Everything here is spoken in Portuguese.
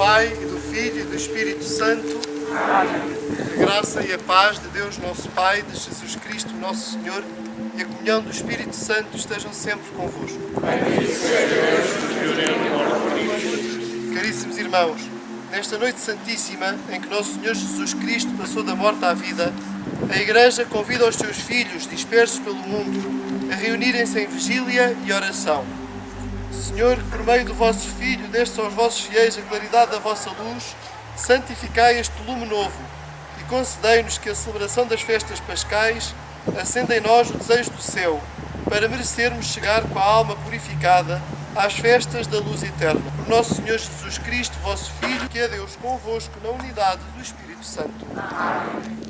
Pai, e do Filho e do Espírito Santo. A graça e a paz de Deus, nosso Pai, de Jesus Cristo, nosso Senhor, e a comunhão do Espírito Santo estejam sempre convosco. Caríssimos irmãos, nesta noite santíssima em que nosso Senhor Jesus Cristo passou da morte à vida, a Igreja convida os seus filhos dispersos pelo mundo a reunirem-se em vigília e oração. Senhor, que por meio do vosso Filho destes aos vossos fiéis a claridade da vossa luz, santificai este lume novo e concedei-nos que a celebração das festas pascais acenda em nós o desejo do céu, para merecermos chegar com a alma purificada às festas da luz eterna. Por nosso Senhor Jesus Cristo, vosso Filho, que é Deus convosco na unidade do Espírito Santo. Amém.